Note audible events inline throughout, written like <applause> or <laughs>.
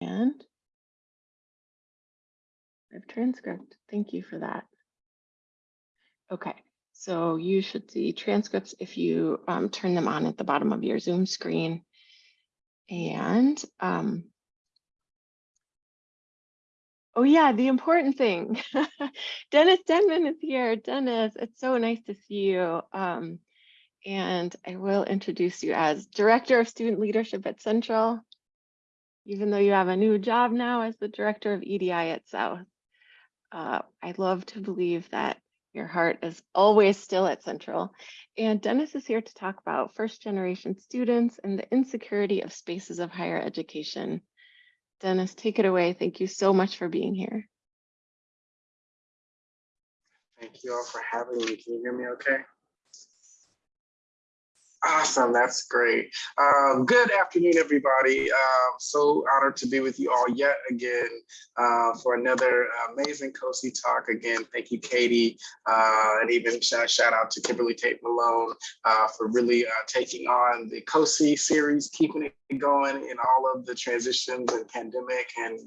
And I have transcript. Thank you for that. Okay, so you should see transcripts if you um, turn them on at the bottom of your Zoom screen. And um, oh yeah, the important thing. <laughs> Dennis Denman is here. Dennis, it's so nice to see you. Um, and I will introduce you as Director of Student Leadership at Central, even though you have a new job now as the Director of EDI at South. Uh, I love to believe that your heart is always still at Central. And Dennis is here to talk about first generation students and the insecurity of spaces of higher education. Dennis, take it away. Thank you so much for being here. Thank you all for having me. Can you hear me okay? Awesome, that's great. Um, good afternoon, everybody. Um, so honored to be with you all yet again uh, for another amazing COSI talk. Again, thank you, Katie, uh, and even shout, shout out to Kimberly Tate Malone uh, for really uh, taking on the COSI series, keeping it going in all of the transitions and pandemic and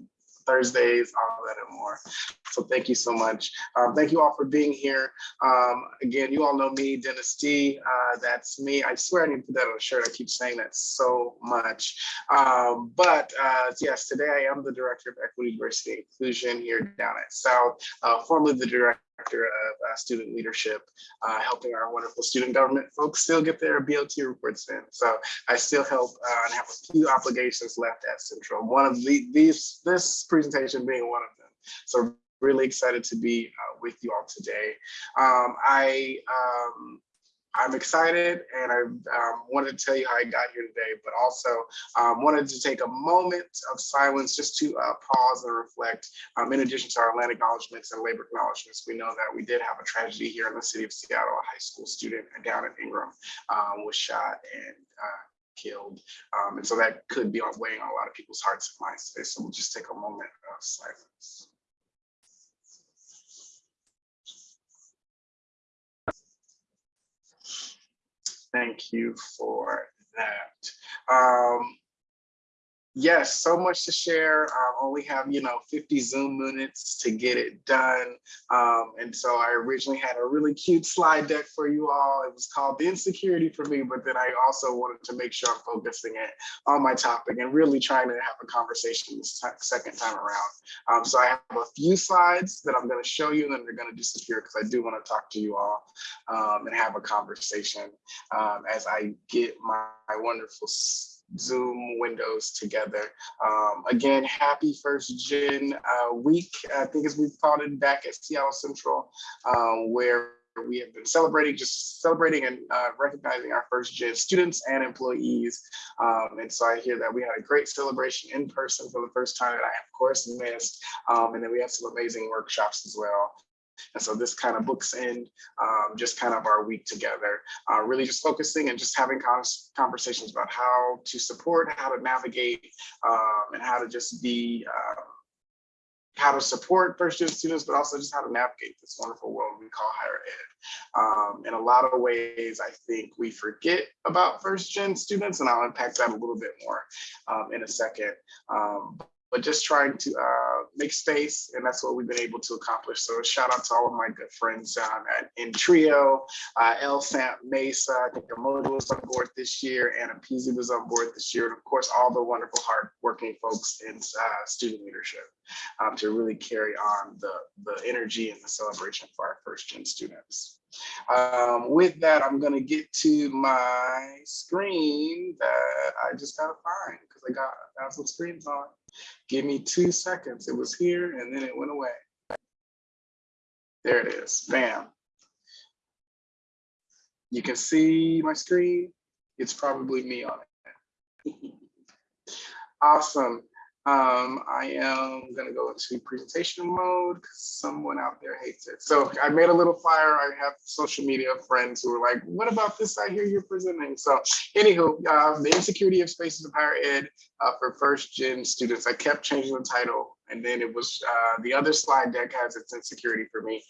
Thursdays, all that and more. So thank you so much. Um, thank you all for being here. Um, again, you all know me, Dennis D. Uh, that's me. I swear I need to put that on a shirt. I keep saying that so much. Um, but uh, yes, today I am the Director of Equity, Diversity, Inclusion here down at South, uh, formerly the Director Director of uh, Student Leadership, uh, helping our wonderful student government folks still get their BOT reports in. So I still help uh, and have a few obligations left at Central. One of the, these, this presentation being one of them. So really excited to be uh, with you all today. Um, I um, I'm excited and I um, wanted to tell you how I got here today, but also um, wanted to take a moment of silence just to uh, pause and reflect. Um, in addition to our land acknowledgements and labor acknowledgements, we know that we did have a tragedy here in the city of Seattle. A high school student down in Ingraham um, was shot and uh, killed. Um, and so that could be weighing on a lot of people's hearts and minds today. So we'll just take a moment of silence. Thank you for that. Um, yes, so much to share. I only have, you know, 50 Zoom minutes to get it done. Um, and so I originally had a really cute slide deck for you all. It was called The Insecurity for Me, but then I also wanted to make sure I'm focusing it on my topic and really trying to have a conversation this second time around. Um, so I have a few slides that I'm gonna show you and then they're gonna disappear because I do wanna talk to you all um, and have a conversation um, as I get my, my wonderful Zoom windows together. Um, again, happy first gen uh, week, I think as we've called it back at Seattle Central, um, where we have been celebrating, just celebrating and uh, recognizing our first gen students and employees. Um, and so I hear that we had a great celebration in person for the first time that I of course missed. Um, and then we had some amazing workshops as well. And so this kind of books in um, just kind of our week together, uh, really just focusing and just having conversations about how to support, how to navigate, um, and how to just be, um, how to support first gen students, but also just how to navigate this wonderful world we call higher ed. Um, in a lot of ways, I think we forget about first gen students, and I'll unpack that a little bit more um, in a second. Um, but just trying to uh, make space, and that's what we've been able to accomplish. So shout out to all of my good friends um, at, in Trio, uh, El Sant Mesa, I think Emoji was on board this year, AANAPISI was on board this year, and of course, all the wonderful hardworking folks in uh, student leadership um, to really carry on the, the energy and the celebration for our first gen students. Um, with that, I'm gonna get to my screen that I just gotta find because I got a thousand screens on. Give me two seconds. It was here and then it went away. There it is, bam. You can see my screen. It's probably me on it. <laughs> awesome. Um, I am gonna go into presentation mode because someone out there hates it. So I made a little flyer. I have social media friends who are like, what about this I hear you're presenting? So anywho, uh, the insecurity of spaces of higher ed uh, for first gen students. I kept changing the title and then it was uh, the other slide deck has its insecurity for me.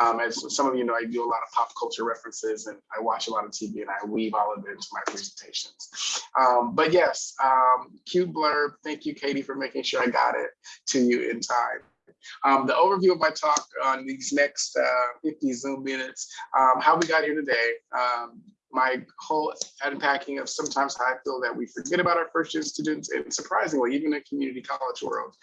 Um, as some of you know, I do a lot of pop culture references and I watch a lot of TV and I weave all of it into my presentations. Um, but yes, um, cute blurb. Thank you, Katie, for making sure I got it to you in time. Um, the overview of my talk on these next uh, 50 Zoom minutes, um, how we got here today, um, my whole unpacking of sometimes how I feel that we forget about our first year students and surprisingly, even in community college world.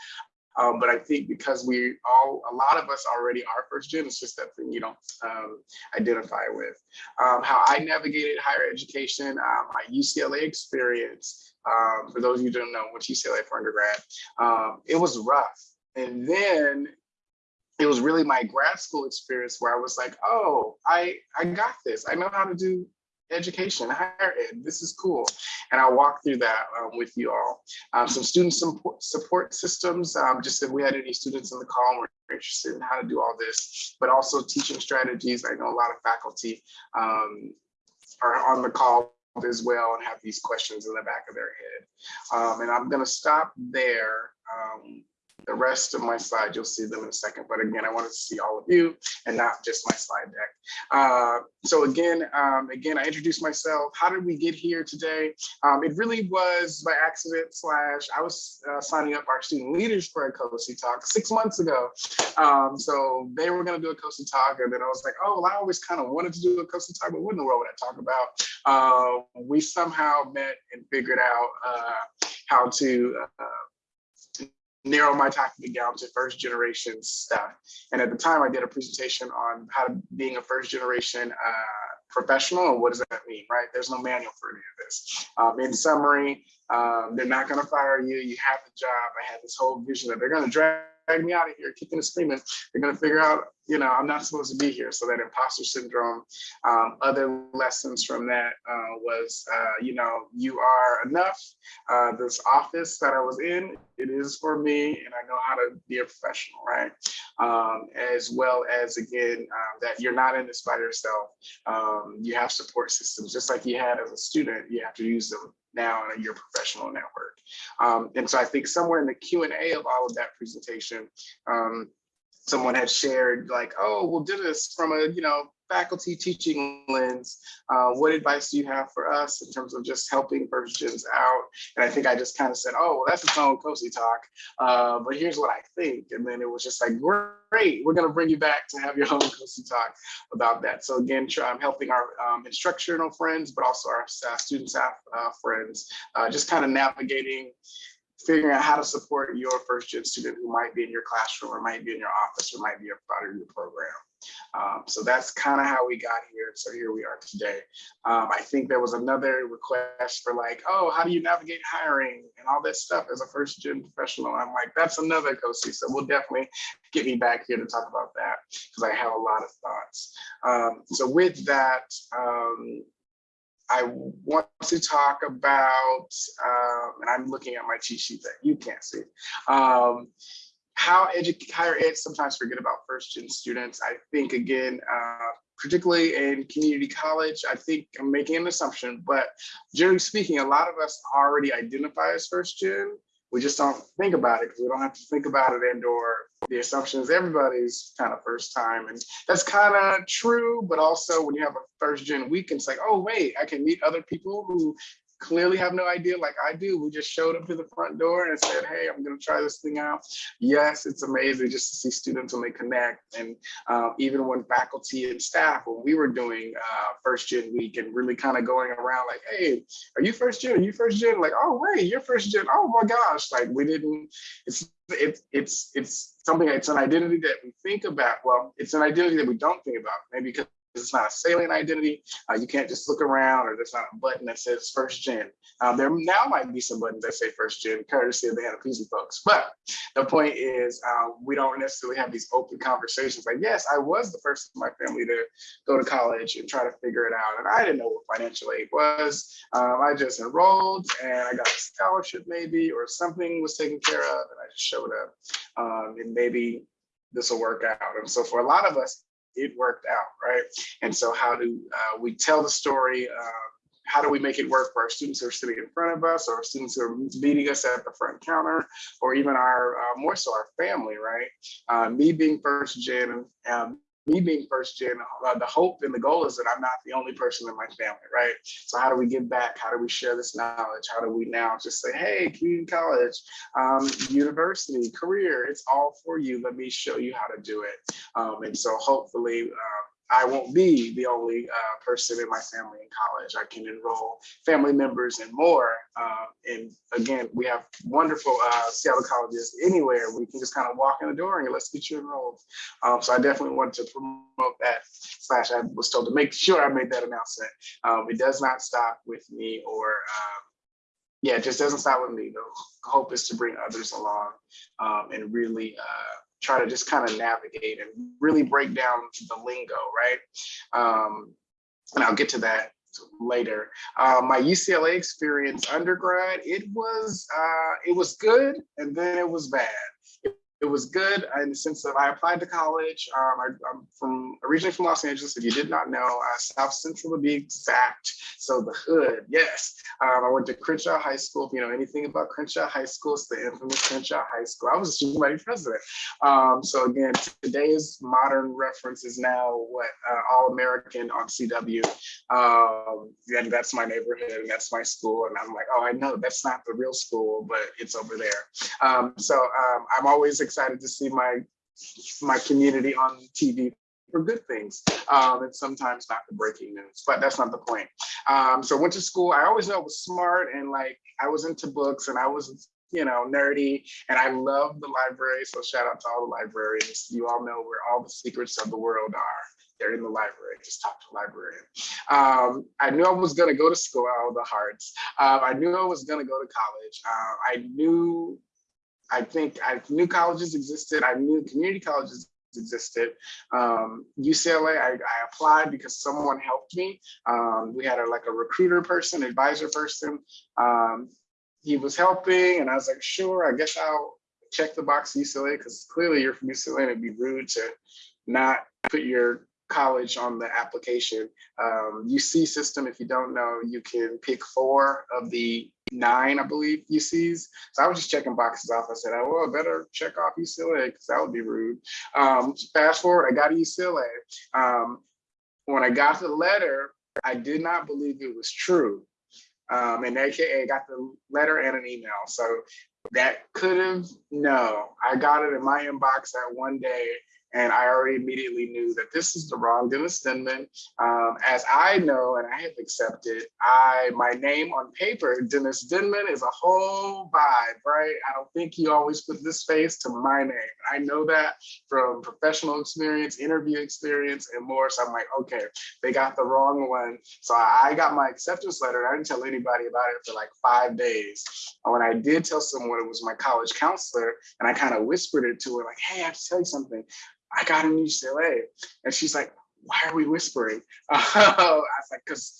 Um, but I think because we all, a lot of us already are first gen, it's just that thing you don't um, identify with. Um, how I navigated higher education, um, my UCLA experience, um, for those of you who don't know, went to UCLA for undergrad, um, it was rough. And then it was really my grad school experience where I was like, oh, I, I got this. I know how to do education, higher ed. This is cool. And I'll walk through that um, with you all. Um, some student support, systems, um, just if we had any students in the call and were interested in how to do all this, but also teaching strategies. I know a lot of faculty um, are on the call as well and have these questions in the back of their head. Um, and I'm gonna stop there. The rest of my slides, you'll see them in a second. But again, I wanted to see all of you and not just my slide deck. Uh, so again, um, again, I introduced myself. How did we get here today? Um, it really was by accident slash I was uh, signing up our student leaders for a COSI talk six months ago. Um, so they were going to do a COSI talk, and then I was like, oh, well, I always kind of wanted to do a COSI talk, but what in the world would I talk about? Uh, we somehow met and figured out uh, how to uh, narrow my topic down to first generation stuff. And at the time I did a presentation on how to being a first generation uh, professional and what does that mean, right? There's no manual for any of this. Um, in summary, um, they're not gonna fire you, you have the job. I had this whole vision that they're gonna drag me out of here kicking and screaming. They're gonna figure out, you know, I'm not supposed to be here. So that imposter syndrome, um, other lessons from that uh, was, uh, you know, you are enough. Uh, this office that I was in, it is for me and I know how to be a professional, right? Um, as well as again, uh, that you're not in this by yourself. Um, you have support systems, just like you had as a student, you have to use them now in your professional network. Um, and so I think somewhere in the Q&A of all of that presentation, um, someone had shared like, oh, we'll do this from a, you know, faculty teaching lens, uh, what advice do you have for us in terms of just helping first gens out? And I think I just kind of said, oh, well, that's its own COSI talk, uh, but here's what I think. And then it was just like, great, we're gonna bring you back to have your <laughs> own COSI talk about that. So again, I'm helping our um, instructional friends, but also our staff, student staff uh, friends, uh, just kind of navigating figuring out how to support your first gen student who might be in your classroom or might be in your office or might be a part of your program. Um, so that's kind of how we got here. So here we are today. Um, I think there was another request for like, oh, how do you navigate hiring and all that stuff as a first gen professional? I'm like, that's another COSI. So we'll definitely get me back here to talk about that because I have a lot of thoughts. Um, so with that, um, I want to talk about, um, and I'm looking at my cheat sheet that you can't see, um, how higher ed sometimes forget about first gen students. I think again, uh, particularly in community college, I think I'm making an assumption, but generally speaking, a lot of us already identify as first gen. We just don't think about it because we don't have to think about it and or the assumption is everybody's kind of first time. And that's kind of true, but also when you have a first gen weekend, it's like, oh, wait, I can meet other people who clearly have no idea like I do. We just showed up to the front door and said, hey, I'm gonna try this thing out. Yes, it's amazing just to see students when they connect. And uh, even when faculty and staff, when we were doing uh, first gen week and really kind of going around like, hey, are you first gen? Are you first gen? Like, oh, wait, you're first gen. Oh my gosh, like we didn't, it's, it's, it's, it's something, it's an identity that we think about. Well, it's an identity that we don't think about, maybe because it's not a salient identity. Uh, you can't just look around or there's not a button that says first gen. Um, there now might be some buttons that say first gen, courtesy of the AANAPISI folks. But the point is um, we don't necessarily have these open conversations like, yes, I was the first in my family to go to college and try to figure it out. And I didn't know what financial aid was. Um, I just enrolled and I got a scholarship maybe, or something was taken care of and I just showed up um, and maybe this will work out. And so for a lot of us, it worked out, right? And so how do uh, we tell the story? Uh, how do we make it work for our students who are sitting in front of us or students who are meeting us at the front counter or even our, uh, more so our family, right? Uh, me being first gen um, me being first gen, uh, the hope and the goal is that I'm not the only person in my family, right? So how do we give back? How do we share this knowledge? How do we now just say, hey, community college, um, university, career, it's all for you. Let me show you how to do it. Um, and so hopefully, um, I won't be the only uh, person in my family in college. I can enroll family members and more. Uh, and again, we have wonderful uh, Seattle colleges anywhere. We can just kind of walk in the door and let's get you enrolled. Um, so I definitely wanted to promote that. Slash, I was told to make sure I made that announcement. Um, it does not stop with me or um, yeah, it just doesn't stop with me. The hope is to bring others along um, and really uh, try to just kind of navigate and really break down the lingo, right? Um, and I'll get to that later. Uh, my UCLA experience undergrad, it was uh, it was good and then it was bad it was good in the sense that I applied to college. Um, I, am from originally from Los Angeles. If you did not know, uh, South Central to be exact. So the hood, yes. Um, I went to Crenshaw High School. If you know anything about Crenshaw High School, it's the infamous Crenshaw High School. I was a student body president. Um, so again, today's modern reference is now what uh, All American on CW. Um, and that's my neighborhood and that's my school. And I'm like, oh, I know that's not the real school, but it's over there. Um, so um, I'm always excited to see my my community on TV for good things um, and sometimes not the breaking news, but that's not the point. Um, so went to school. I always knew I was smart and like I was into books and I was you know, nerdy, and I love the library. So shout out to all the librarians. You all know where all the secrets of the world are. They're in the library. Just talk to a librarian. Um, I knew I was going to go to school. All the hearts. Um, I knew I was going to go to college. Uh, I knew I think I knew colleges existed. I knew community colleges existed. Um, UCLA, I, I, applied because someone helped me. Um, we had a, like a recruiter person, advisor person. Um, he was helping and I was like, sure, I guess I'll check the box UCLA because clearly you're from UCLA and it'd be rude to not put your college on the application. Um, UC system, if you don't know, you can pick four of the nine, I believe, UCs. So I was just checking boxes off. I said, oh, well, I better check off UCLA because that would be rude. Um, fast forward, I got to UCLA. Um, when I got the letter, I did not believe it was true. Um, and AKA got the letter and an email. So that could have, no, I got it in my inbox that one day and I already immediately knew that this is the wrong Dennis Denman. Um, as I know and I have accepted, I my name on paper, Dennis Denman, is a whole vibe, right? I don't think you always put this face to my name. I know that from professional experience, interview experience, and more. So I'm like, okay, they got the wrong one. So I got my acceptance letter. I didn't tell anybody about it for like five days. And when I did tell someone, it was my college counselor, and I kind of whispered it to her, like, hey, I have to tell you something. I got in UCLA. And she's like, why are we whispering? <laughs> I was like, because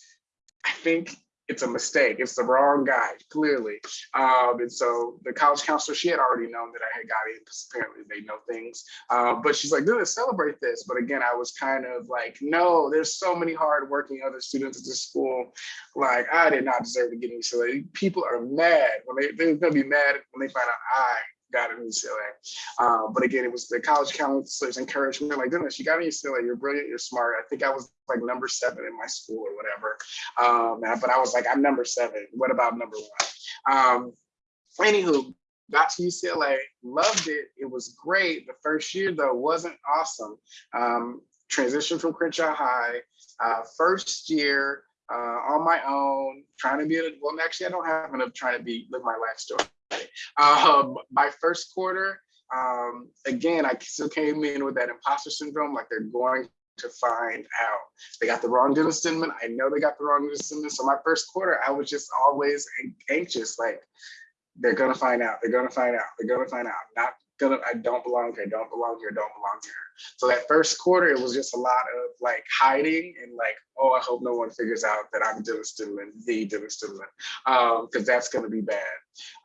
I think it's a mistake. It's the wrong guy, clearly. Um, and so the college counselor, she had already known that I had got in because apparently they know things. Uh, but she's like, let's celebrate this. But again, I was kind of like, no, there's so many hardworking other students at this school. Like, I did not deserve to get in UCLA. People are mad when they, they're going to be mad when they find out I got in UCLA. Um, but again, it was the college counselors encouragement, like, goodness, you got in UCLA, you're brilliant, you're smart. I think I was like number seven in my school or whatever. Um, but I was like, I'm number seven. What about number one? Um, anywho, got to UCLA, loved it. It was great. The first year though wasn't awesome. Um, transition from Crenshaw High, uh, first year uh, on my own, trying to be, a, well, actually I don't have enough trying to be, live my life story. <laughs> Um, my first quarter, um, again, I still came in with that imposter syndrome, like they're going to find out. They got the wrong Dennis Denman. I know they got the wrong Dennis Denman. So my first quarter, I was just always anxious, like they're gonna find out, they're gonna find out, they're gonna find out. Not I don't belong here, don't belong here, don't belong here. So that first quarter, it was just a lot of like hiding and like, oh, I hope no one figures out that I'm Dennis Denman, the Dennis Denman, because um, that's gonna be bad.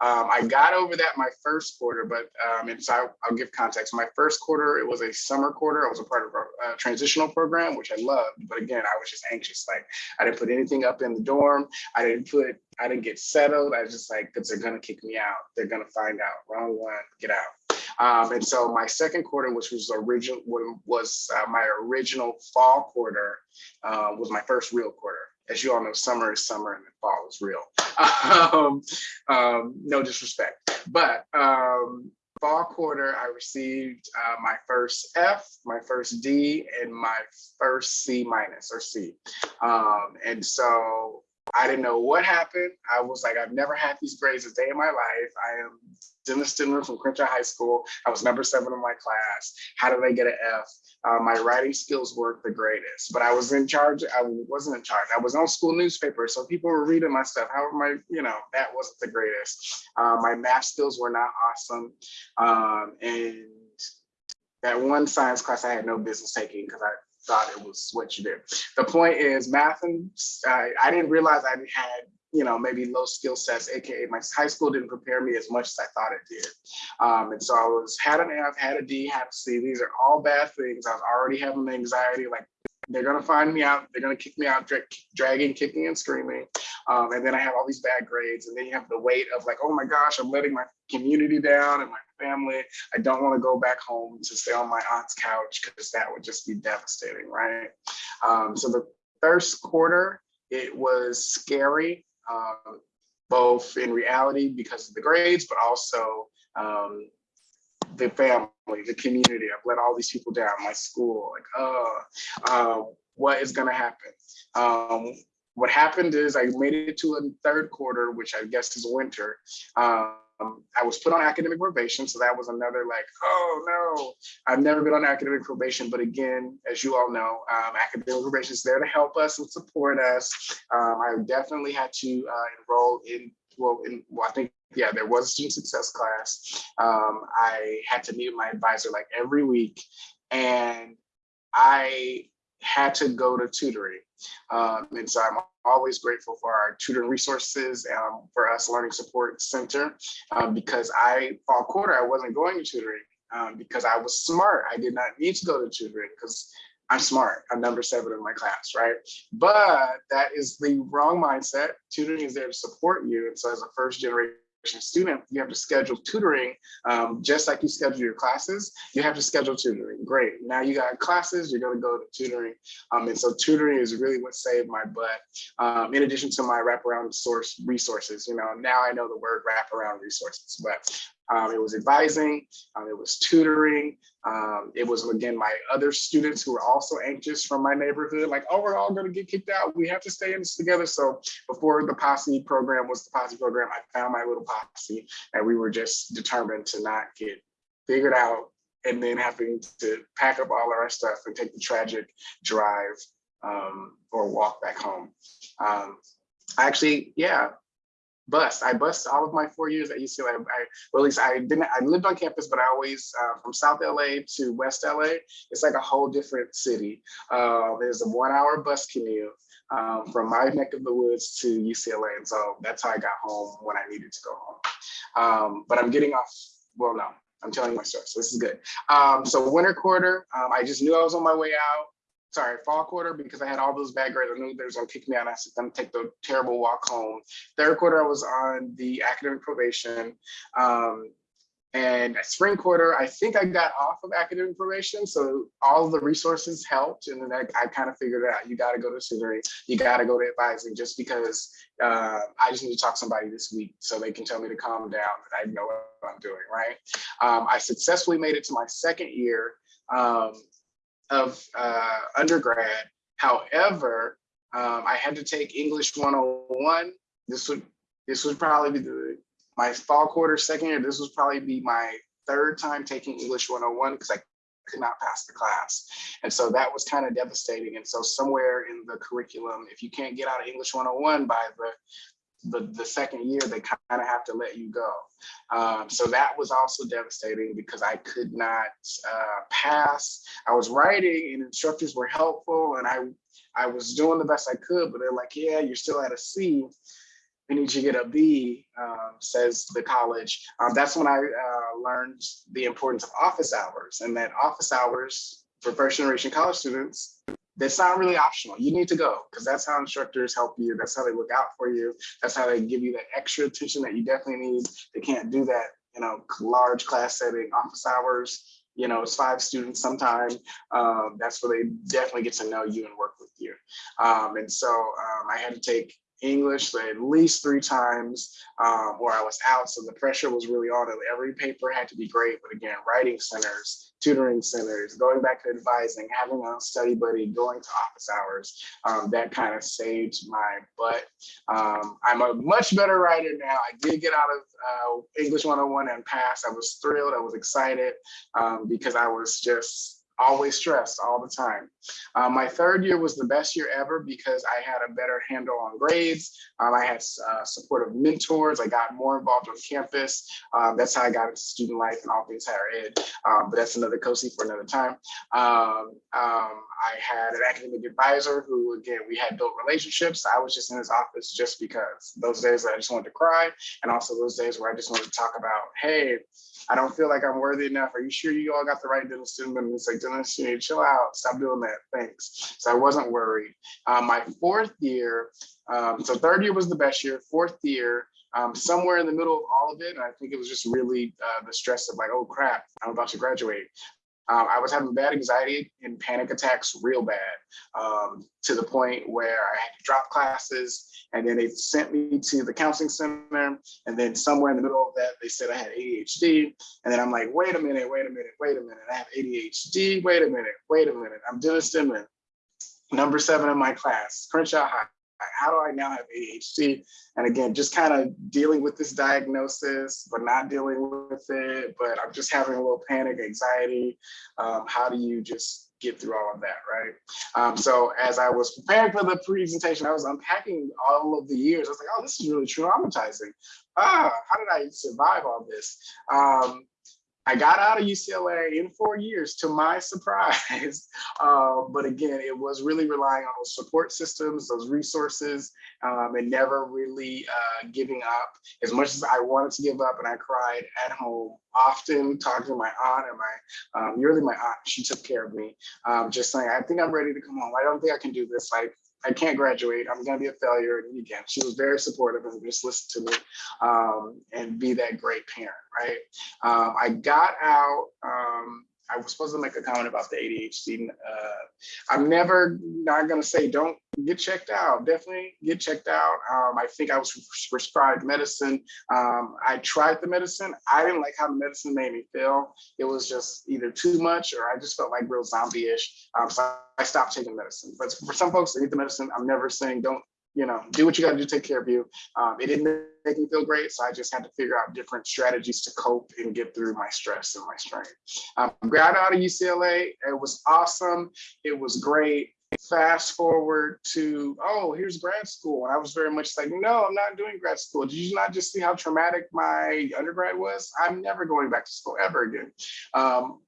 Um, I got over that my first quarter, but um, and so I, will give context. My first quarter, it was a summer quarter. I was a part of a, a, transitional program, which I loved. But again, I was just anxious. Like I didn't put anything up in the dorm. I didn't put, I didn't get settled. I was just like, because they're gonna kick me out. They're gonna find out. Wrong one, get out. Um, and so my second quarter, which was original, was uh, my original fall quarter, uh, was my first real quarter. As you all know, summer is summer and fall is real. <laughs> um, um, no disrespect, but um, fall quarter, I received uh, my first F, my first D, and my first C minus or C. Um, and so I didn't know what happened. I was like, I've never had these grades a day in my life. I am Dennis Stindler from Crenshaw High School. I was number seven in my class. How did I get an F? Uh, my writing skills weren't the greatest, but I was in charge. I wasn't in charge. I was on school newspaper, so people were reading my stuff. How my, you know, that wasn't the greatest. Uh, my math skills were not awesome, um, and that one science class I had no business taking because I thought it was what you did. The point is math and I didn't realize I had you know, maybe low skill sets, AKA my high school didn't prepare me as much as I thought it did. Um, and so I was had an F, had a D, had a C. These are all bad things. I was already having anxiety, like they're gonna find me out, they're gonna kick me out, dra dragging, kicking and screaming. Um, and then I have all these bad grades and then you have the weight of like, oh my gosh, I'm letting my community down and my family. I don't wanna go back home to stay on my aunt's couch because that would just be devastating, right? Um, so the first quarter, it was scary um, both in reality because of the grades, but also um, the family, the community. I've let all these people down, my school, like, oh, uh, what is gonna happen? Um, what happened is I made it to a third quarter, which I guess is winter. Um, I was put on academic probation, so that was another like, oh no, I've never been on academic probation. But again, as you all know, um, academic probation is there to help us and support us. Um, I definitely had to uh, enroll in, well, in, well, I think, yeah, there was a student success class. Um, I had to meet my advisor like every week, and I had to go to tutoring. Um, and so I'm always grateful for our tutoring resources um, for us Learning Support Center um, because I, fall quarter, I wasn't going to tutoring um, because I was smart. I did not need to go to tutoring because I'm smart. I'm number seven in my class, right? But that is the wrong mindset. Tutoring is there to support you. And so as a first generation student, you have to schedule tutoring um, just like you schedule your classes. You have to schedule tutoring. Great. Now you got classes, you're going to go to tutoring. Um, and so tutoring is really what saved my butt. Um, in addition to my wraparound source resources, you know, now I know the word wraparound resources, but um, it was advising, um, it was tutoring. Um, it was, again, my other students who were also anxious from my neighborhood, like, oh, we're all gonna get kicked out. We have to stay in this together. So before the posse program was the posse program, I found my little posse and we were just determined to not get figured out and then having to pack up all our stuff and take the tragic drive um, or walk back home. Um, actually, yeah, bus. I bust all of my four years at UCLA. I, well, at least I didn't, I lived on campus, but I always, uh, from South LA to West LA, it's like a whole different city. Uh, there's a one hour bus commute um, from my neck of the woods to UCLA. And so that's how I got home when I needed to go home. Um, but I'm getting off, well, no, I'm telling my story, so this is good. Um, so winter quarter, um, I just knew I was on my way out sorry, fall quarter because I had all those bad grades. I knew they was gonna kick me out. I said, I'm gonna take the terrible walk home. Third quarter, I was on the academic probation. Um, and spring quarter, I think I got off of academic probation. So all the resources helped. And then I, I kind of figured out, you got to go to tutoring, you got to go to advising just because uh, I just need to talk to somebody this week so they can tell me to calm down I know what I'm doing, right? Um, I successfully made it to my second year. Um, of uh, undergrad. However, um, I had to take English 101. This would this would probably be the, my fall quarter second year. This would probably be my third time taking English 101 because I could not pass the class. And so that was kind of devastating. And so somewhere in the curriculum, if you can't get out of English 101 by the the, the second year, they kind of have to let you go. Um, so that was also devastating because I could not uh, pass. I was writing and instructors were helpful and I, I was doing the best I could, but they're like, yeah, you're still at a C. We need you to get a B, um, says the college. Um, that's when I uh, learned the importance of office hours and that office hours for first generation college students that's not really optional. You need to go because that's how instructors help you. That's how they look out for you. That's how they give you that extra attention that you definitely need. They can't do that you know, large class setting, office hours, you know, it's five students sometime. Um, that's where they definitely get to know you and work with you. Um, and so um, I had to take English at least three times um, where I was out. So the pressure was really on. Every paper had to be great. But again, writing centers, tutoring centers, going back to advising, having a study buddy, going to office hours, um, that kind of saved my butt. Um, I'm a much better writer now. I did get out of uh, English 101 and pass. I was thrilled. I was excited um, because I was just always stressed all the time. Uh, my third year was the best year ever because I had a better handle on grades. Um, I had uh, supportive mentors. I got more involved on campus. Um, that's how I got into student life and all things higher ed. Um, but that's another COSI for another time. Um, um, I had an academic advisor who, again, we had built relationships. I was just in his office just because those days I just wanted to cry. And also those days where I just wanted to talk about, hey, I don't feel like I'm worthy enough. Are you sure you all got the right dental student? And it's like, Dennis, you need to chill out. Stop doing that. Thanks. So I wasn't worried. Um, my fourth year, um, so third year was the best year. Fourth year, um, somewhere in the middle of all of it, I think it was just really uh, the stress of like, oh crap, I'm about to graduate. Um, I was having bad anxiety and panic attacks real bad um, to the point where I had to drop classes and then they sent me to the counseling center. And then somewhere in the middle of that, they said I had ADHD. And then I'm like, wait a minute, wait a minute, wait a minute. I have ADHD. Wait a minute, wait a minute. I'm Dennis Denman, number seven in my class, Crenshaw High. How do I now have ADHD? And again, just kind of dealing with this diagnosis, but not dealing with it. But I'm just having a little panic, anxiety. Um, how do you just get through all of that, right? Um, so as I was preparing for the presentation, I was unpacking all of the years. I was like, oh, this is really traumatizing. Ah, how did I survive all this? Um, I got out of UCLA in four years to my <laughs> surprise. Uh, but again, it was really relying on those support systems, those resources, um, and never really uh, giving up. As much as I wanted to give up and I cried at home, often talking to my aunt and my, um, really my aunt, she took care of me. Um, just saying, I think I'm ready to come home. I don't think I can do this. Like, I can't graduate. I'm going to be a failure. And again, she was very supportive and just listen to me um, and be that great parent, right? Um, I got out. Um, I was supposed to make a comment about the ADHD. Uh, I'm never not going to say don't get checked out. Definitely get checked out. Um, I think I was prescribed medicine. Um, I tried the medicine. I didn't like how the medicine made me feel. It was just either too much or I just felt like real zombie-ish. Um, so I stopped taking medicine. But for some folks that need the medicine, I'm never saying don't you know, do what you got to do take care of you. Um, it didn't make me feel great, so I just had to figure out different strategies to cope and get through my stress and my strain. Um, out of UCLA. It was awesome. It was great. Fast forward to, oh, here's grad school. And I was very much like, no, I'm not doing grad school. Did you not just see how traumatic my undergrad was? I'm never going back to school ever again. Um,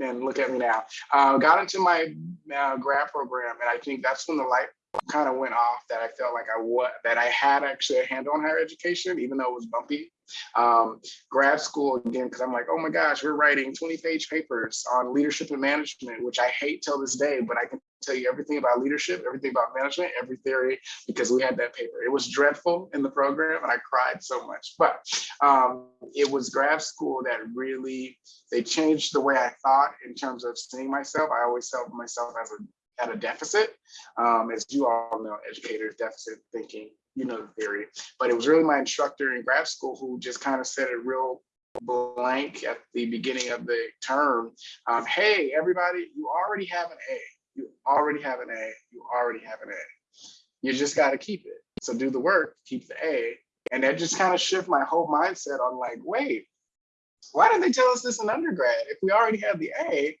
and look at me now. Uh, got into my uh, grad program, and I think that's when the light kind of went off that I felt like I what that I had actually a handle on higher education, even though it was bumpy. Um, grad school again, because I'm like, oh my gosh, we're writing 20 page papers on leadership and management, which I hate till this day, but I can tell you everything about leadership, everything about management, every theory, because we had that paper. It was dreadful in the program and I cried so much, but um, it was grad school that really, they changed the way I thought in terms of seeing myself. I always saw myself as a at a deficit. Um, as you all know, educators, deficit thinking, you know the theory. But it was really my instructor in grad school who just kind of said it real blank at the beginning of the term. Um, hey, everybody, you already have an A. You already have an A. You already have an A. You just got to keep it. So do the work, keep the A. And that just kind of shift my whole mindset on like, wait, why didn't they tell us this in undergrad? If we already have the A,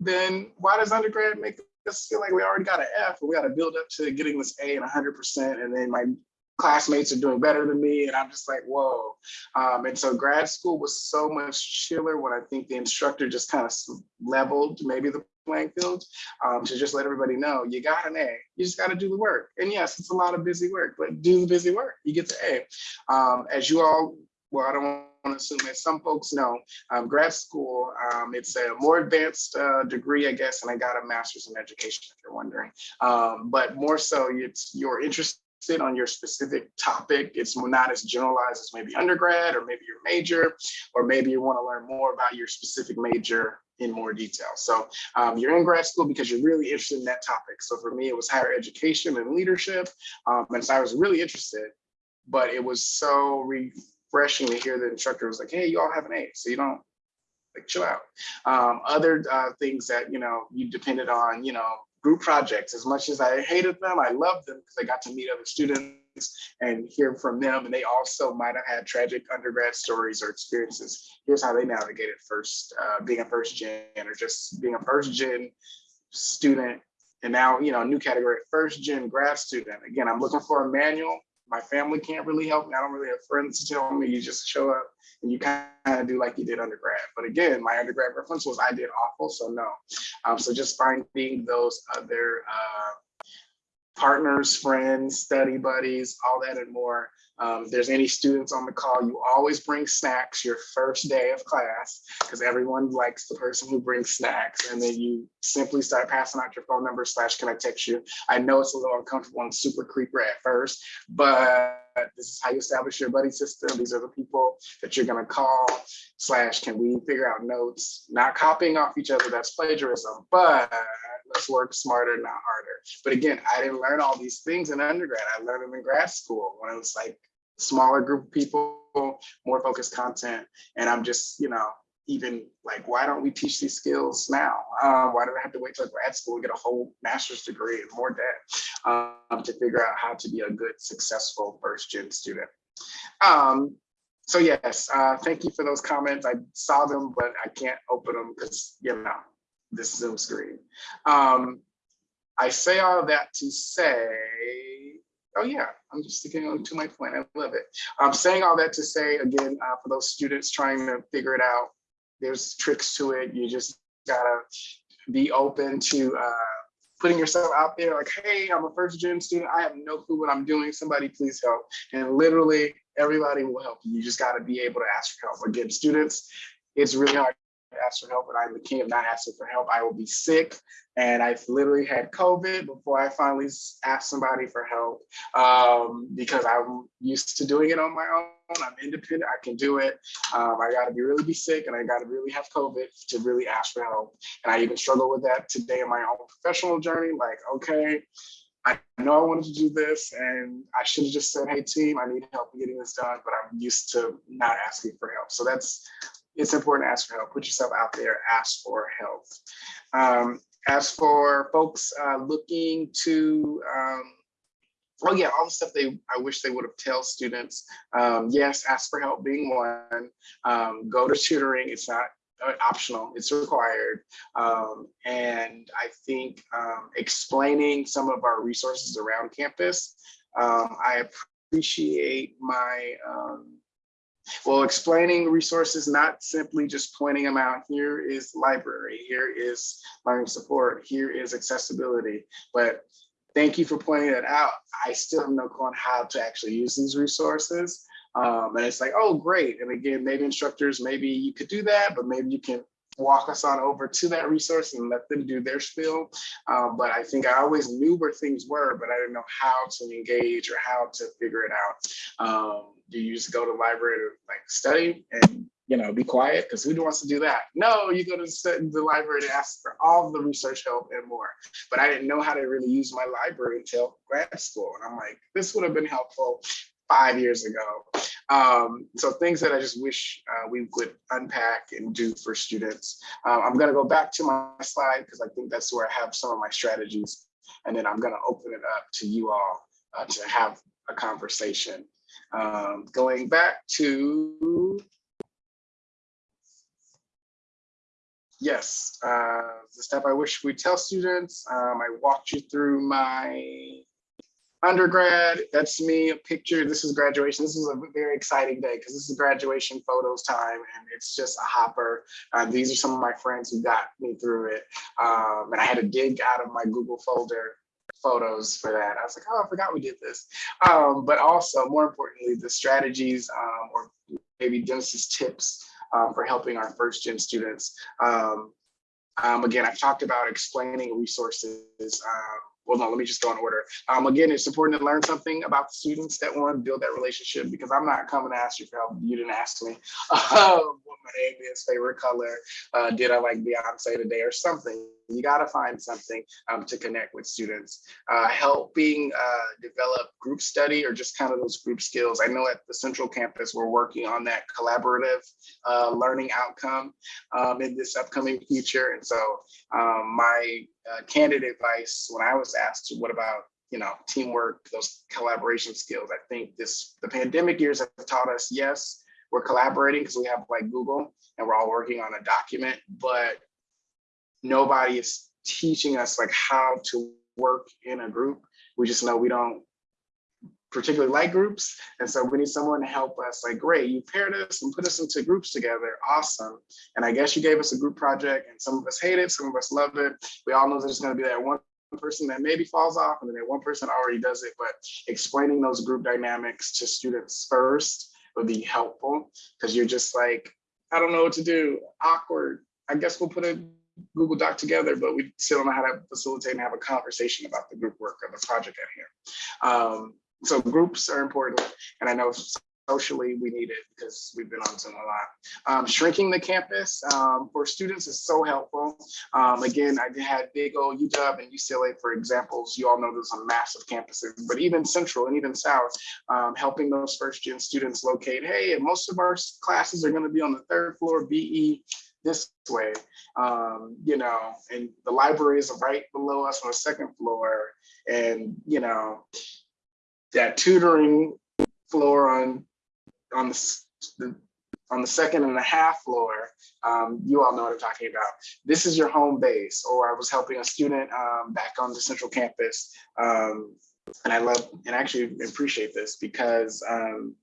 then why does undergrad make us feel like we already got an F we got to build up to getting this A and 100% and then my classmates are doing better than me and I'm just like, whoa. Um, and so grad school was so much chiller when I think the instructor just kind of leveled maybe the playing field um, to just let everybody know you got an A, you just got to do the work. And yes, it's a lot of busy work, but do the busy work, you get the A. Um, as you all, well, I don't want to assume as some folks know, um, grad school, um, it's a more advanced uh, degree, I guess, and I got a master's in education, if you're wondering. Um, but more so, it's your interest interested on your specific topic. It's not as generalized as maybe undergrad or maybe your major, or maybe you want to learn more about your specific major in more detail. So um, you're in grad school because you're really interested in that topic. So for me, it was higher education and leadership. Um, and so I was really interested, but it was so refreshing to hear the instructor was like, hey, you all have an A, so you don't like chill out. Um, other uh, things that, you know, you depended on, you know, group projects. As much as I hated them, I loved them because I got to meet other students and hear from them. And they also might have had tragic undergrad stories or experiences. Here's how they navigated first, uh, being a first gen or just being a first gen student. And now, you know, new category, first gen grad student. Again, I'm looking for a manual. My family can't really help me. I don't really have friends to tell me. You just show up and you kind of do like you did undergrad. But again, my undergrad reference was I did awful, so no. Um, so just finding those other uh, partners, friends, study buddies, all that and more. Um, there's any students on the call, you always bring snacks your first day of class because everyone likes the person who brings snacks. And then you simply start passing out your phone number slash can I text you? I know it's a little uncomfortable and super creeper at first, but this is how you establish your buddy system. These are the people that you're gonna call slash can we figure out notes, not copying off each other, that's plagiarism, but let's work smarter, not harder. But again, I didn't learn all these things in undergrad. I learned them in grad school when it was like smaller group of people, more focused content. And I'm just, you know, even like, why don't we teach these skills now? Um, why do I have to wait till grad school and get a whole master's degree and more debt um, to figure out how to be a good, successful first gen student? Um, so yes, uh, thank you for those comments. I saw them, but I can't open them because, you know, this Zoom screen. Um, I say all that to say, oh yeah, I'm just sticking on to my point. I love it. I'm saying all that to say, again, uh, for those students trying to figure it out, there's tricks to it. You just gotta be open to uh, putting yourself out there like, hey, I'm a first gen student. I have no clue what I'm doing. Somebody please help. And literally everybody will help you. You just gotta be able to ask for help. Again, students, it's really hard ask for help, but I'm the king of not asking for help. I will be sick, and I've literally had COVID before I finally asked somebody for help um, because I'm used to doing it on my own. I'm independent. I can do it. Um, I got to be really be sick, and I got to really have COVID to really ask for help. And I even struggle with that today in my own professional journey. Like, okay, I know I wanted to do this and I should have just said, hey team, I need help getting this done, but I'm used to not asking for help. So that's it's important to ask for help. Put yourself out there, ask for help. Um, as for folks uh, looking to, um, oh yeah, all the stuff they I wish they would have tell students. Um, yes, ask for help being one. Um, go to tutoring. It's not uh, optional, it's required. Um, and I think um, explaining some of our resources around campus, um, I appreciate my um, well, explaining resources, not simply just pointing them out. Here is library, here is learning support, here is accessibility. But thank you for pointing that out. I still have no clue on how to actually use these resources. Um, and it's like, oh, great. And again, maybe instructors, maybe you could do that, but maybe you can walk us on over to that resource and let them do their spiel. Um, but I think I always knew where things were, but I didn't know how to engage or how to figure it out. Um, do you just go to the library to like study and you know be quiet? Because who wants to do that? No, you go to the library to ask for all the research help and more. But I didn't know how to really use my library until grad school. And I'm like, this would have been helpful five years ago. Um, so things that I just wish uh, we would unpack and do for students. Um, I'm gonna go back to my slide because I think that's where I have some of my strategies. And then I'm gonna open it up to you all uh, to have a conversation. Um, going back to, yes, uh, the step I wish we tell students. Um, I walked you through my undergrad, that's me, a picture. This is graduation. This is a very exciting day because this is graduation photos time and it's just a hopper. Um, these are some of my friends who got me through it. Um, and I had to dig out of my Google folder photos for that. I was like, oh, I forgot we did this. Um, but also, more importantly, the strategies um, or maybe Genesis tips um, for helping our first gen students. Um, um, again, I've talked about explaining resources well, no, let me just go in order. Um, again, it's important to learn something about the students that want to build that relationship because I'm not coming to ask you for help. You didn't ask me <laughs> um, what my name is, favorite color, uh, did I like Beyonce today or something. You got to find something um, to connect with students. Uh, helping uh, develop group study or just kind of those group skills. I know at the Central Campus, we're working on that collaborative uh, learning outcome um, in this upcoming future. And so um, my uh, candid advice when I was asked, what about you know, teamwork, those collaboration skills. I think this the pandemic years have taught us, yes, we're collaborating because we have like Google and we're all working on a document, but nobody is teaching us like how to work in a group. We just know we don't particularly like groups. And so we need someone to help us like, great, you paired us and put us into groups together. Awesome. And I guess you gave us a group project and some of us hate it, some of us love it. We all know there's gonna be that one person that maybe falls off and then that one person already does it, but explaining those group dynamics to students first would be helpful because you're just like, I don't know what to do, awkward. I guess we'll put a Google Doc together, but we still don't know how to facilitate and have a conversation about the group work or the project at hand. Um, so groups are important, and I know socially we need it because we've been on Zoom a lot. Um, shrinking the campus um, for students is so helpful. Um, again, I had big old UW and UCLA for examples. You all know those are massive campuses, but even Central and even South, um, helping those first gen students locate, hey, most of our classes are gonna be on the third floor BE this way, um, you know, and the library is right below us on the second floor. And, you know, that tutoring floor on on the, the on the second and a half floor, um, you all know what I'm talking about. This is your home base. Or I was helping a student um, back on the central campus. Um, and I love and actually appreciate this because um,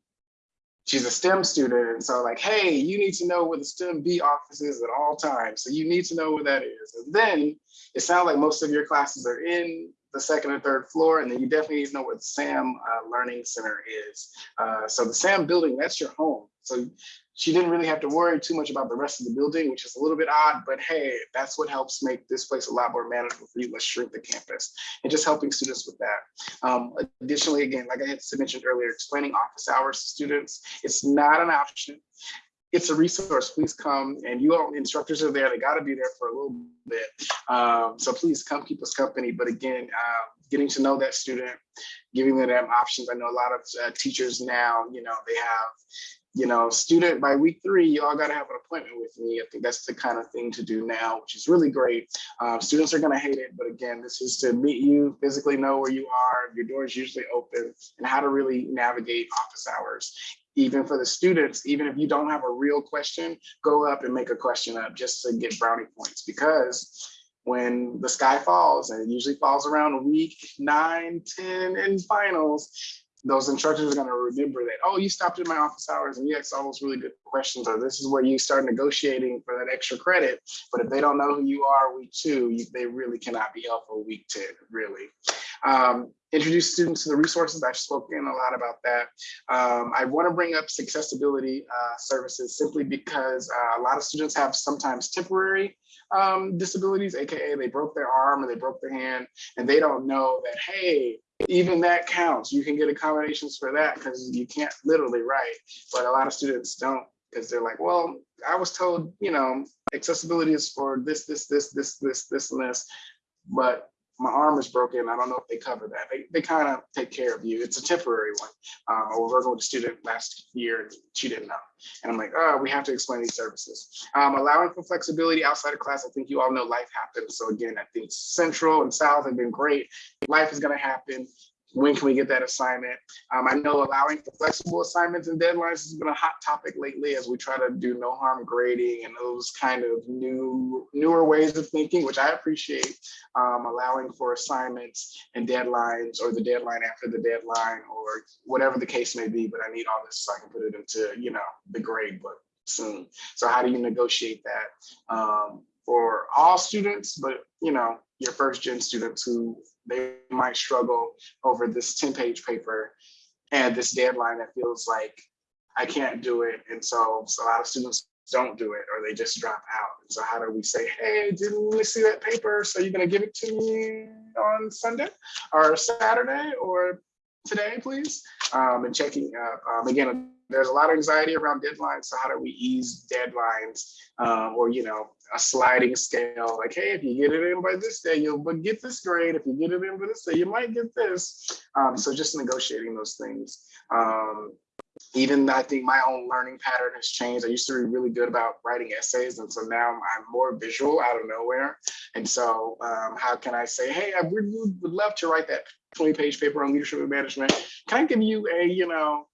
she's a STEM student. And so like, hey, you need to know where the STEM B office is at all times. So you need to know where that is. And then it sounds like most of your classes are in the second or third floor, and then you definitely need to know where the SAM uh, Learning Center is. Uh, so the SAM building, that's your home. So she didn't really have to worry too much about the rest of the building, which is a little bit odd, but hey, that's what helps make this place a lot more manageable for you. Let's shrink the campus and just helping students with that. Um, additionally, again, like I had mentioned earlier, explaining office hours to students, it's not an option it's a resource. Please come and you all instructors are there. They got to be there for a little bit. Um, so please come keep us company. But again, uh, getting to know that student, giving them options. I know a lot of uh, teachers now, you know, they have, you know, student by week three, you all got to have an appointment with me. I think that's the kind of thing to do now, which is really great. Um, students are going to hate it. But again, this is to meet you, physically know where you are, your door is usually open, and how to really navigate office hours even for the students, even if you don't have a real question, go up and make a question up just to get brownie points because when the sky falls, and it usually falls around week nine, 10 in finals, those instructors are going to remember that, oh, you stopped in my office hours and you asked all those really good questions, or this is where you start negotiating for that extra credit. But if they don't know who you are week two, you, they really cannot be helpful week 10, really. Um, introduce students to the resources. I've spoken a lot about that. Um, I want to bring up accessibility uh, services simply because uh, a lot of students have sometimes temporary um, disabilities, AKA they broke their arm or they broke their hand and they don't know that, hey, even that counts. You can get accommodations for that because you can't literally write, but a lot of students don't because they're like, well, I was told, you know, accessibility is for this, this, this, this, this, this, and this, but my arm is broken. I don't know if they cover that. They, they kind of take care of you. It's a temporary one. Um, I was working with a student last year and she didn't know. And I'm like, oh, we have to explain these services. Um, allowing for flexibility outside of class. I think you all know life happens. So again, I think Central and South have been great. Life is gonna happen when can we get that assignment? Um, I know allowing for flexible assignments and deadlines has been a hot topic lately as we try to do no harm grading and those kind of new newer ways of thinking, which I appreciate, um, allowing for assignments and deadlines or the deadline after the deadline or whatever the case may be, but I need all this so I can put it into, you know, the grade book soon. So how do you negotiate that um, for all students, but you know, your first gen students who they might struggle over this 10 page paper and this deadline that feels like I can't do it. And so, so a lot of students don't do it or they just drop out. And so how do we say, hey, didn't we see that paper? So you're gonna give it to me on Sunday or Saturday or today, please? Um, and checking up. Um, again, there's a lot of anxiety around deadlines. So how do we ease deadlines um, or, you know, a sliding scale like, hey, if you get it in by this day, you'll but get this grade. If you get it in by this day, you might get this. Um, so just negotiating those things. Um, even I think my own learning pattern has changed. I used to be really good about writing essays, and so now I'm more visual out of nowhere. And so, um, how can I say, hey, I would, would love to write that 20 page paper on leadership and management. Can I give you a, you know,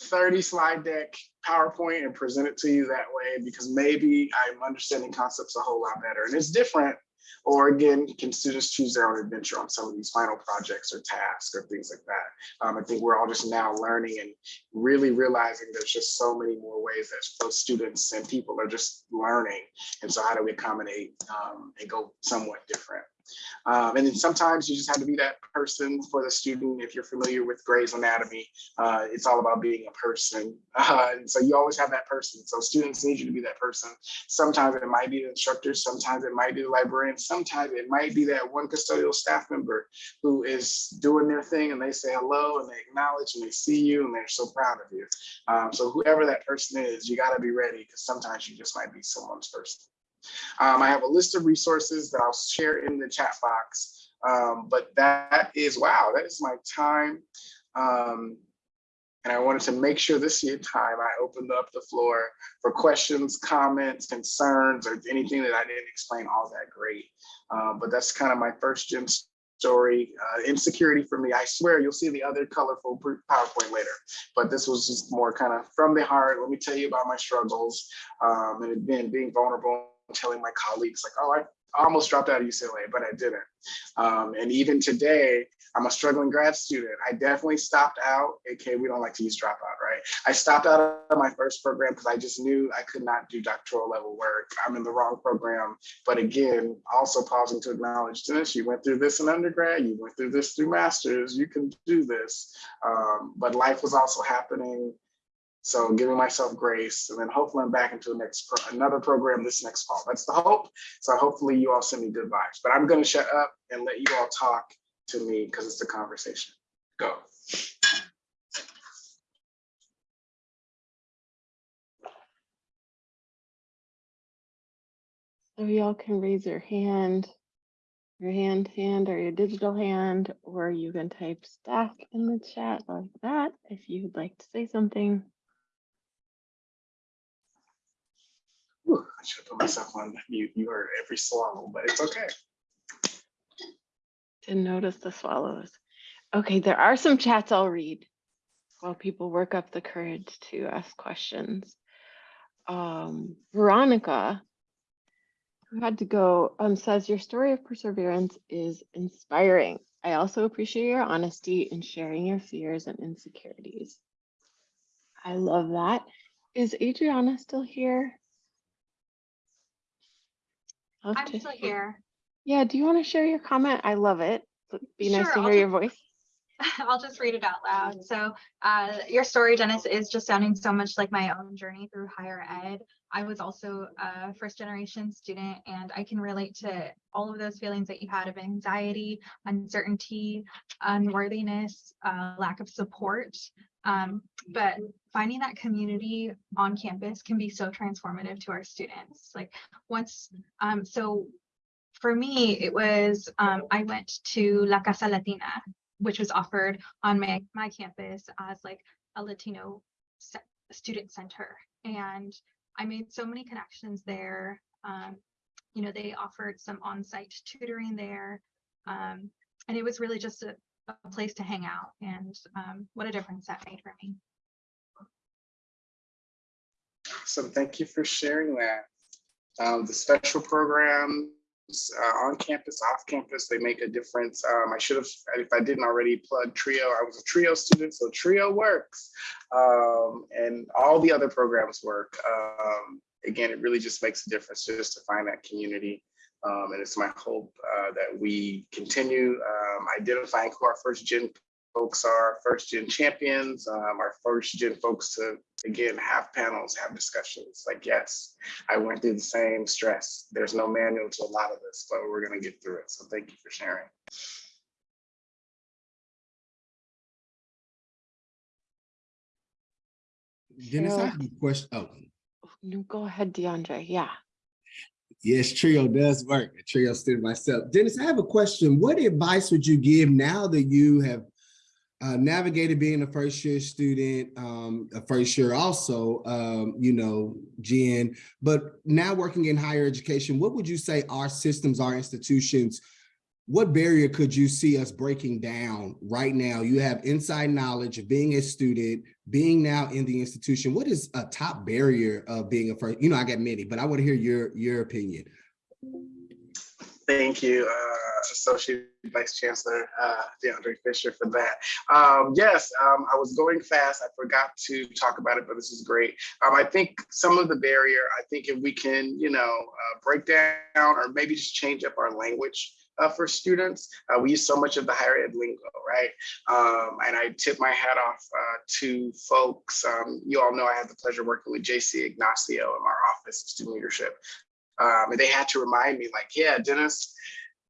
30 slide deck PowerPoint and present it to you that way? Because maybe I'm understanding concepts a whole lot better. And it's different or again, can students choose their own adventure on some of these final projects or tasks or things like that? Um, I think we're all just now learning and really realizing there's just so many more ways that both students and people are just learning. And so how do we accommodate um, and go somewhat different? Um, and then sometimes you just have to be that person for the student. If you're familiar with Grey's Anatomy, uh, it's all about being a person. <laughs> Uh, and so you always have that person. So students need you to be that person. Sometimes it might be the instructor, sometimes it might be the librarian, sometimes it might be that one custodial staff member who is doing their thing and they say hello and they acknowledge and they see you and they're so proud of you. Um, so whoever that person is, you got to be ready because sometimes you just might be someone's person. Um, I have a list of resources that I'll share in the chat box, um, but that is, wow, that is my time. Um, and I wanted to make sure this year time I opened up the floor for questions, comments, concerns, or anything that I didn't explain all that great. Um, but that's kind of my first gen story, uh, insecurity for me. I swear you'll see the other colorful PowerPoint later, but this was just more kind of from the heart. Let me tell you about my struggles um, and again, being vulnerable telling my colleagues like, oh, I almost dropped out of UCLA, but I didn't. Um, and even today, I'm a struggling grad student. I definitely stopped out, aka we don't like to use dropout, right? I stopped out of my first program because I just knew I could not do doctoral level work. I'm in the wrong program. But again, also pausing to acknowledge this, you went through this in undergrad, you went through this through masters, you can do this. Um, but life was also happening so giving myself grace and then hopefully I'm back into the next pro another program this next fall. That's the hope. So hopefully you all send me good vibes, but I'm going to shut up and let you all talk to me because it's a conversation. Go. So y'all can raise your hand, your hand hand or your digital hand, or you can type stack in the chat like that if you'd like to say something. Whew, I should have put myself on mute. You heard every swallow, but it's okay. Didn't notice the swallows. Okay, there are some chats I'll read while people work up the courage to ask questions. Um, Veronica, who had to go, um, says your story of perseverance is inspiring. I also appreciate your honesty in sharing your fears and insecurities. I love that. Is Adriana still here? Love I'm to still hear- here. Yeah, do you want to share your comment? I love it. It'd Be nice Sure, to I'll hear your voice. <laughs> I'll just read it out loud. So uh, your story, Dennis, is just sounding so much like my own journey through higher ed. I was also a first generation student and I can relate to all of those feelings that you had of anxiety, uncertainty, unworthiness, uh, lack of support. Um, but finding that community on campus can be so transformative to our students. Like once, um, so for me, it was, um, I went to La Casa Latina, which was offered on my, my campus as like a Latino student center. And I made so many connections there. Um, you know, they offered some on-site tutoring there. Um, and it was really just a, a place to hang out and um, what a difference that made for me. So thank you for sharing that. Um, the special programs uh, on campus, off campus, they make a difference. Um, I should have, if I didn't already plug Trio, I was a Trio student, so Trio works. Um, and all the other programs work. Um, again, it really just makes a difference just to find that community. Um, and it's my hope uh, that we continue um, identifying who our first gen folks are first gen champions, um, our first gen folks to, again, have panels, have discussions. Like, yes, I went through the same stress. There's no manual to a lot of this, but we're gonna get through it. So thank you for sharing. Dennis, I Sure. have a question. Oh, No, go ahead, DeAndre. Yeah. Yes, Trio does work. A Trio student myself. Dennis, I have a question. What advice would you give now that you have uh, navigated being a first year student, um, a first year also, um, you know, Jen, but now working in higher education, what would you say our systems, our institutions, what barrier could you see us breaking down right now? You have inside knowledge of being a student, being now in the institution. What is a top barrier of being a first? You know, I got many, but I want to hear your your opinion. Thank you, uh, Associate Vice Chancellor uh, DeAndre Fisher for that. Um, yes, um, I was going fast. I forgot to talk about it, but this is great. Um, I think some of the barrier, I think if we can, you know, uh, break down or maybe just change up our language uh, for students. Uh, we use so much of the higher ed lingo, right? Um, and I tip my hat off uh, to folks. Um, you all know I had the pleasure working with JC Ignacio in our office of student leadership. Um, and they had to remind me like, yeah, Dennis,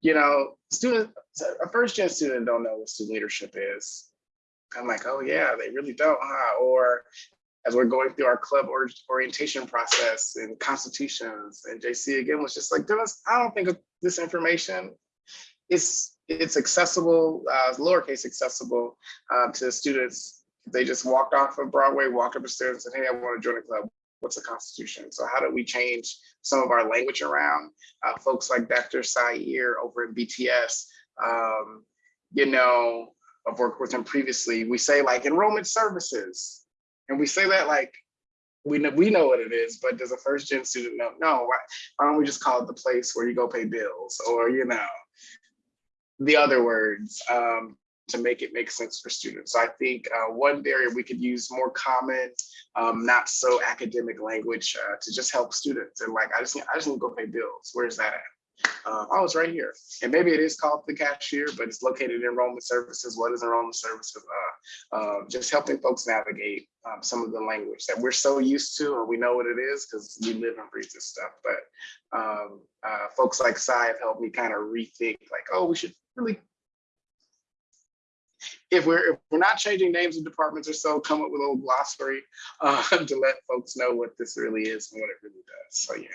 you know, student, a first gen student don't know what student leadership is. I'm like, oh yeah, they really don't, huh? Or as we're going through our club or orientation process and constitutions, and JC again was just like, Dennis, I don't think this information is it's accessible, uh, lowercase accessible uh, to students. They just walked off of Broadway, walked up the stairs and said, hey, I want to join a club what's the Constitution? So how do we change some of our language around? Uh, folks like Dr. Sair over in BTS, um, you know, I've worked with him previously. We say like enrollment services, and we say that like we know we know what it is, but does a first gen student know? No, why, why don't we just call it the place where you go pay bills, or you know, the other words um, to make it make sense for students. I think uh, one area we could use more common, um, not so academic language uh, to just help students. And like, I just, need, I just need to go pay bills. Where's that at? Uh, oh, it's right here. And maybe it is called the cashier, but it's located in enrollment services. What is enrollment services? Uh, uh, just helping folks navigate um, some of the language that we're so used to, or we know what it is because we live and breathe this stuff. But um, uh, folks like Sai have helped me kind of rethink like, oh, we should really if we're if we're not changing names of departments or so, come up with a little glossary uh, <laughs> to let folks know what this really is and what it really does. So yeah.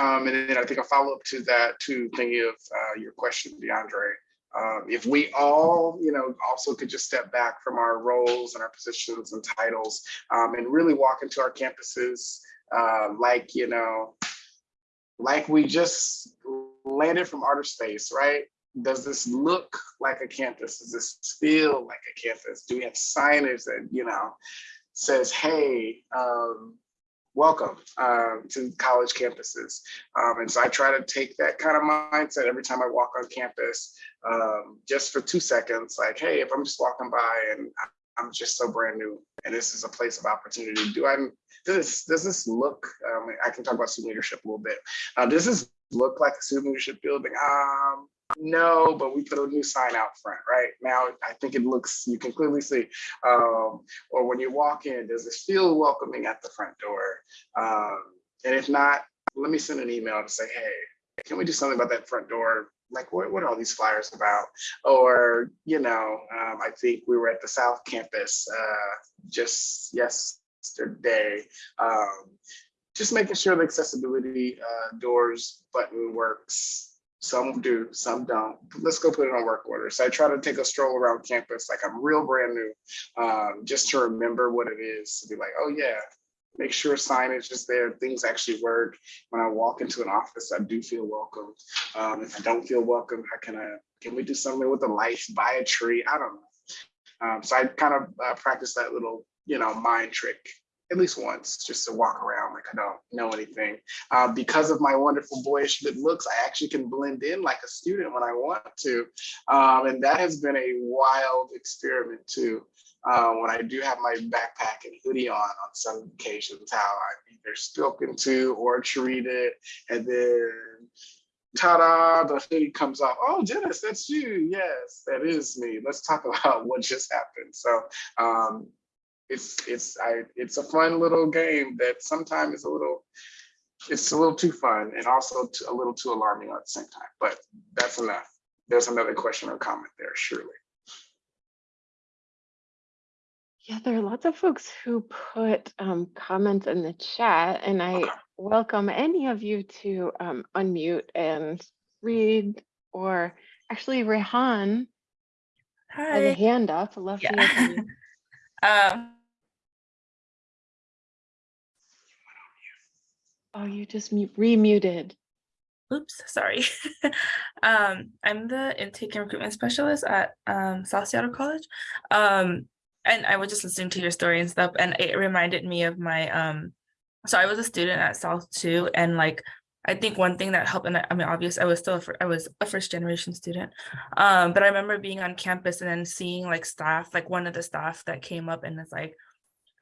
Um, and then I think a follow up to that, to thinking of uh, your question, DeAndre. Um, if we all, you know, also could just step back from our roles and our positions and titles um, and really walk into our campuses uh, like, you know, like we just landed from outer space, right? Does this look like a campus? Does this feel like a campus? Do we have signage that, you know, says, hey, um, welcome um, to college campuses. Um, and so I try to take that kind of mindset every time I walk on campus, um, just for two seconds, like, hey, if I'm just walking by and I'm just so brand new and this is a place of opportunity, do I, does this, does this look, um, I can talk about student leadership a little bit. Uh, does this look like a student leadership building? Um, no, but we put a new sign out front, right? Now, I think it looks, you can clearly see. Um, or when you walk in, does it feel welcoming at the front door? Um, and if not, let me send an email to say, hey, can we do something about that front door? Like, what, what are all these flyers about? Or, you know, um, I think we were at the South Campus uh, just yesterday. Um, just making sure the accessibility uh, doors button works some do, some don't. Let's go put it on work order. So I try to take a stroll around campus like I'm real brand new, um, just to remember what it is to be like, oh yeah, make sure signage is there, things actually work. When I walk into an office, I do feel welcome. Um, if I don't feel welcome, how can I, can we do something with the lights, buy a tree? I don't know. Um, so I kind of uh, practice that little, you know, mind trick at least once, just to walk around like I don't know anything. Uh, because of my wonderful boyish good looks, I actually can blend in like a student when I want to. Um, and that has been a wild experiment too. Uh, when I do have my backpack and hoodie on on some occasions, how I'm either spoken to or treated, and then ta-da, the hoodie comes off. Oh, Dennis, that's you. Yes, that is me. Let's talk <laughs> about what just happened. So um, it's it's I it's a fun little game that sometimes is a little it's a little too fun and also too, a little too alarming at the same time. But that's enough. There's another question or comment there, surely. Yeah, there are lots of folks who put um, comments in the chat, and I Okay. welcome any of you to um, unmute and read, or actually, Rehan has a Hi. hand up. Love to hear from you. <laughs> Um, Oh, you just remuted. oops, sorry. <laughs> um, I'm the intake and recruitment specialist at um, South Seattle College. Um, and I was just listening to your story and stuff, and it reminded me of my um. So I was a student at South too, and like I think one thing that helped, and I, I mean, obvious, I was still a I was a first generation student, um, but I remember being on campus and then seeing like staff, like one of the staff that came up and it's like,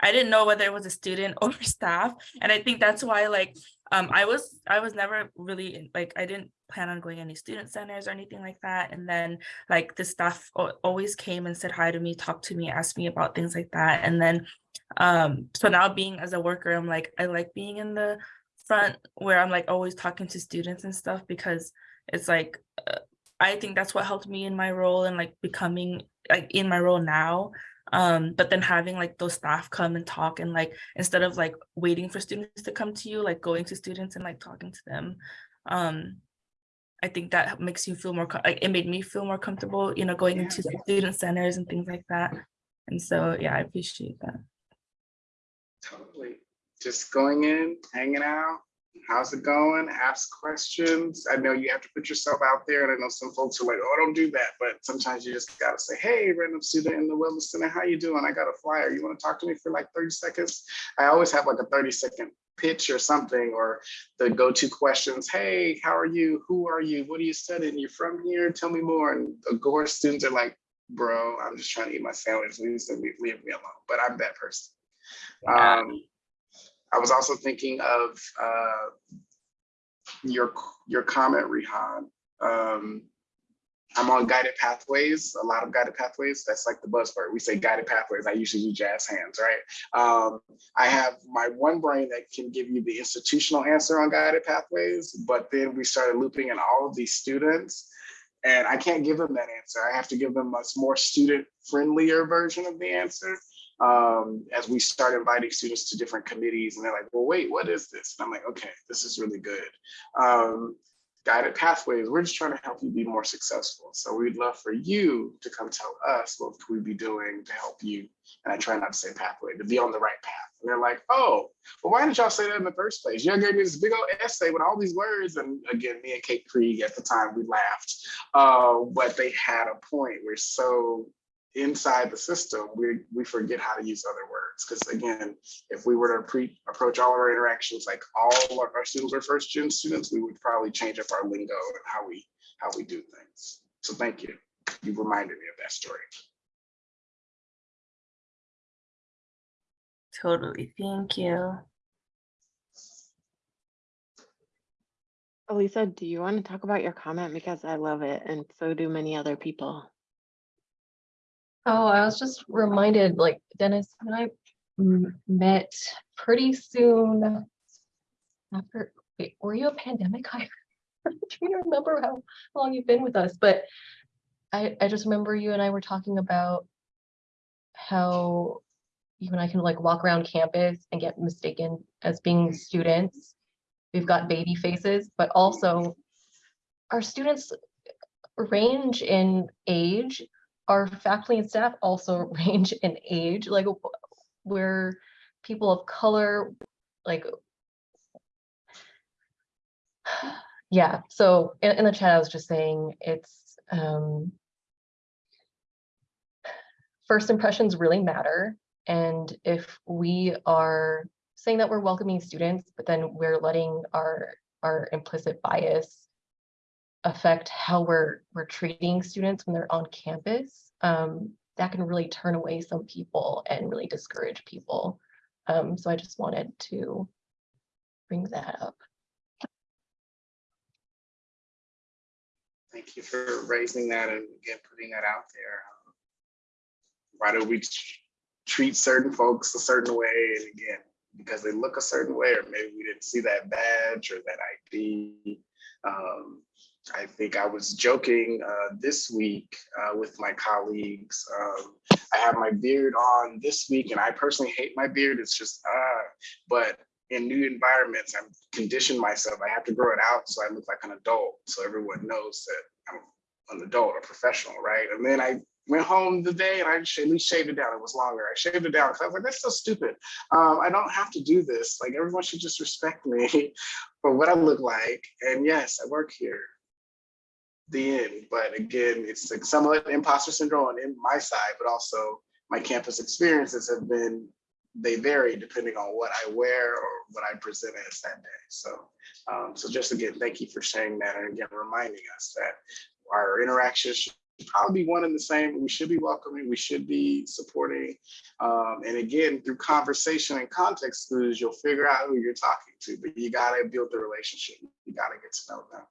I didn't know whether it was a student <laughs> or staff, and I think that's why like um I was I was never really like I didn't plan on going any student centers or anything like that, and then like the staff always came and said hi to me, talked to me, asked me about things like that, and then um so now being as a worker, I'm like I like being in the front where I'm like always talking to students and stuff because it's like uh, I think that's what helped me in my role and like becoming like in my role now um but then having like those staff come and talk and like instead of like waiting for students to come to you like going to students and like talking to them um i think that makes you feel more like it made me feel more comfortable you know going Yeah. into student centers and things like that and so yeah i appreciate that Totally. Just going in, hanging out. How's it going? Ask questions. I know you have to put yourself out there, and I know some folks are like, "Oh, don't do that." But sometimes you just gotta say, "Hey, random student in the wellness center, how you doing? I got a flyer. You want to talk to me for like 30 seconds?" I always have like a 30 second pitch or something, or the go-to questions. Hey, how are you? Who are you? What are you studying? You're from here? Tell me more. And of course, students are like, "Bro, I'm just trying to eat my sandwich. Leave, leave me alone." But I'm that person. Um, I was also thinking of uh, your your comment, Rihan. Um, I'm on guided pathways, a lot of guided pathways. That's like the buzzword. We say guided pathways. I usually do jazz hands, right? Um, I have my one brain that can give you the institutional answer on guided pathways, but then we started looping in all of these students and I can't give them that answer. I have to give them a more student friendlier version of the answer um, as we start inviting students to different committees and they're like, well, wait, what is this? And I'm like, okay, this is really good. Um, guided pathways, we're just trying to help you be more successful. So we'd love for you to come tell us what could we be doing to help you. And I try not to say pathway, to be on the right path. And they're like, oh, well, why didn't y'all say that in the first place? Y'all gave me this big old essay with all these words. And again, me and Kate Krieg at the time, we laughed. Uh, but they had a point. We're so inside the system, we, we forget how to use other words. Because again, if we were to pre approach all of our interactions like all of our students are first gen students, we would probably change up our lingo and how we how we do things. So thank you. You reminded me of that story. totally thank you Elisa, do you want to talk about your comment? Because I love it, and so do many other people. Oh, I was just reminded, like Dennis and I met pretty soon after, wait, were you a pandemic hire? I'm trying to remember how long you've been with us, but I, I just remember you and I were talking about how you and I can like walk around campus and get mistaken as being students. We've got baby faces, but also our students range in age our faculty and staff also <laughs> range in age, like we're people of color, like. <sighs> Yeah, so in, in the chat, I was just saying it's, um. First impressions really matter And if we are saying that we're welcoming students, but then we're letting our, our implicit bias affect how we're, we're treating students when they're on campus, um, that can really turn away some people and really discourage people. Um, so I just wanted to bring that up. Thank you for raising that and again, putting that out there. Why do we treat certain folks a certain way? And again, because they look a certain way, or maybe we didn't see that badge or that ID. Um, I think I was joking uh, this week uh, with my colleagues. Um, I have my beard on this week, and I personally hate my beard. It's just, uh, but in new environments, I'm conditioned myself. I have to grow it out so I look like an adult, so everyone knows that I'm an adult, a professional, right? And then I went home the day and I at least shaved it down. It was longer. I shaved it down because I was like, that's so stupid. Um, I don't have to do this. Like everyone should just respect me <laughs> for what I look like. And yes, I work here. The end. But again, it's like somewhat imposter syndrome on in my side, but also my campus experiences have been they vary depending on what I wear or what I present as that day. So, um, so just again, thank you for sharing that and again reminding us that our interactions should probably be one and the same. We should be welcoming, we should be supporting. Um, and again, through conversation and context clues, you'll figure out who you're talking to, but you gotta build the relationship. You gotta get to know them.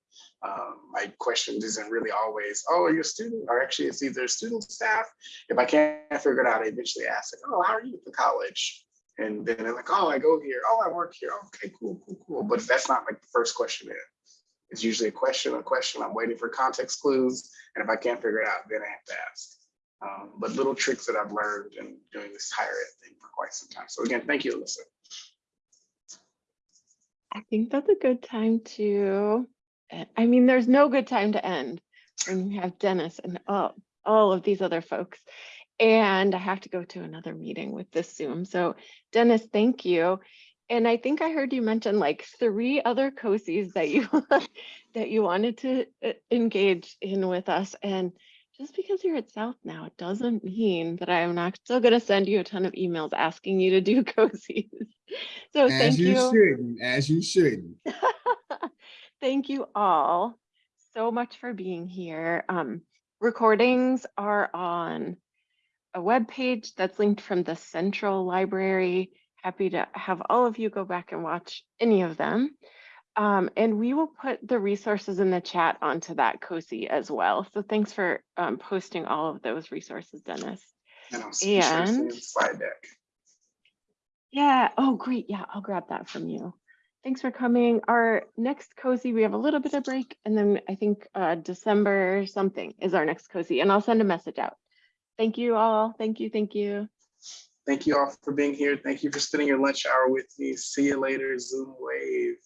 Um, my question isn't really always, oh, are you a student? Or actually it's either student staff. If I can't figure it out, I eventually ask, like, oh, how are you at the college? And then they're like, oh, I go here. Oh, I work here. Okay, cool, cool, cool. But that's not like the first question in. It's usually a question, a question. I'm waiting for context clues. And if I can't figure it out, then I have to ask. Um, but little tricks that I've learned in doing this higher ed thing for quite some time. So again, thank you, Alyssa. I think that's a good time to, I mean, there's no good time to end when you have Dennis and all, all of these other folks. And I have to go to another meeting with this Zoom. So Dennis, thank you. And I think I heard you mention like three other COSIs that you <laughs> that you wanted to uh, engage in with us. And just because you're at South now, it doesn't mean that I'm not still going to send you a ton of emails asking you to do <laughs> COSIs. So thank you. As you shouldn't, as you shouldn't. <laughs> Thank you all so much for being here. Um, recordings are on a web page that's linked from the Central Library. Happy to have all of you go back and watch any of them. Um, and we will put the resources in the chat onto that COSI as well. So thanks for um, posting all of those resources, Dennis. And I'll be sure to send And- slide deck. Yeah. Oh, great. Yeah, I'll grab that from you. Thanks for coming. Our next COSI, we have a little bit of break and then I think uh, December something is our next COSI and I'll send a message out. Thank you all. Thank you. Thank you. Thank you all for being here. Thank you for spending your lunch hour with me. See you later, Zoom wave.